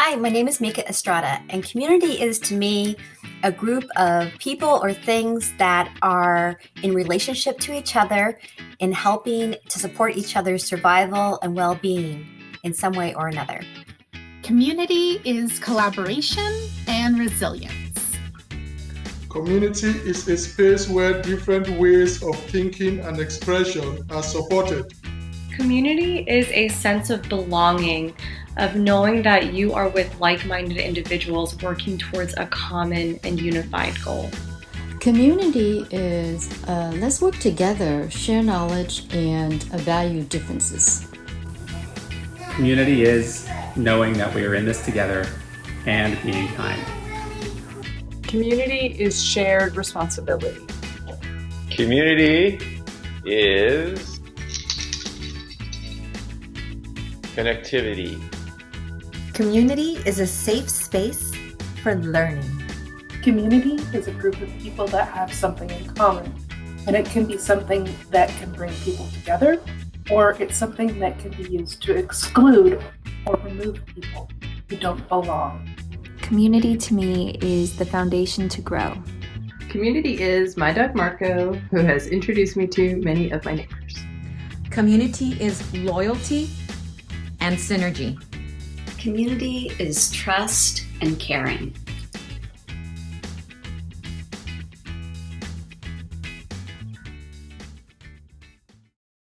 Hi, my name is Mika Estrada, and community is to me a group of people or things that are in relationship to each other in helping to support each other's survival and well being in some way or another. Community is collaboration and resilience. Community is a space where different ways of thinking and expression are supported. Community is a sense of belonging, of knowing that you are with like minded individuals working towards a common and unified goal. Community is uh, let's work together, share knowledge, and value differences. Community is knowing that we are in this together and being kind. Community is shared responsibility. Community is connectivity. Community is a safe space for learning. Community is a group of people that have something in common, and it can be something that can bring people together, or it's something that can be used to exclude or remove people who don't belong. Community to me is the foundation to grow. Community is my dog Marco, who has introduced me to many of my neighbors. Community is loyalty and synergy. Community is trust and caring.